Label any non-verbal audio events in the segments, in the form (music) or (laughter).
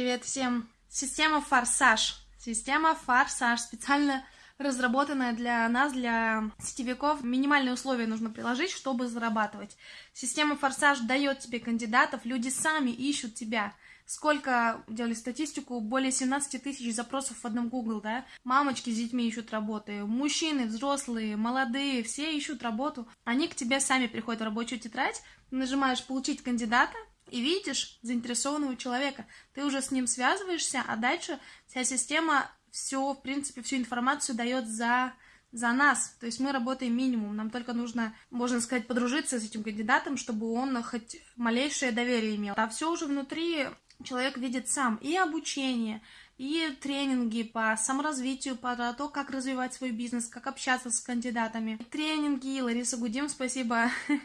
Привет всем! Система Форсаж. Система Форсаж специально разработанная для нас, для сетевиков. Минимальные условия нужно приложить, чтобы зарабатывать. Система Форсаж дает тебе кандидатов, люди сами ищут тебя. Сколько делали статистику? Более 17 тысяч запросов в одном Google, да? Мамочки с детьми ищут работы, мужчины, взрослые, молодые, все ищут работу. Они к тебе сами приходят в рабочую тетрадь, нажимаешь «Получить кандидата», и видишь заинтересованного человека. Ты уже с ним связываешься, а дальше вся система все, в принципе, всю информацию дает за за нас. То есть мы работаем минимум. Нам только нужно, можно сказать, подружиться с этим кандидатом, чтобы он хоть малейшее доверие имел. А все уже внутри человек видит сам. И обучение, и тренинги по саморазвитию, по то, как развивать свой бизнес, как общаться с кандидатами. Тренинги, Лариса Гудим, спасибо (laughs)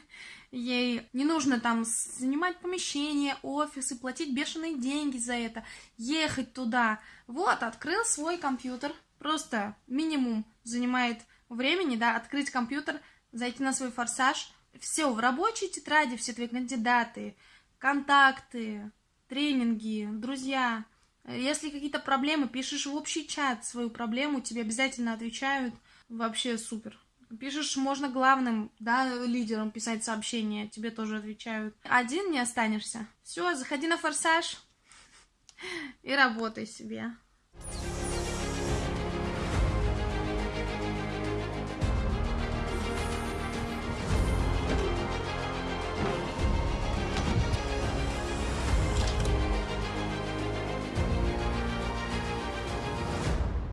ей. Не нужно там занимать помещение, офисы, платить бешеные деньги за это, ехать туда. Вот, открыл свой компьютер, просто минимум занимает времени, да, открыть компьютер, зайти на свой форсаж, все, в рабочей тетради все твои кандидаты, контакты, тренинги, друзья. Если какие-то проблемы, пишешь в общий чат свою проблему, тебе обязательно отвечают. Вообще супер. Пишешь, можно главным, да, лидером писать сообщения, тебе тоже отвечают. Один не останешься. Все, заходи на форсаж и работай себе.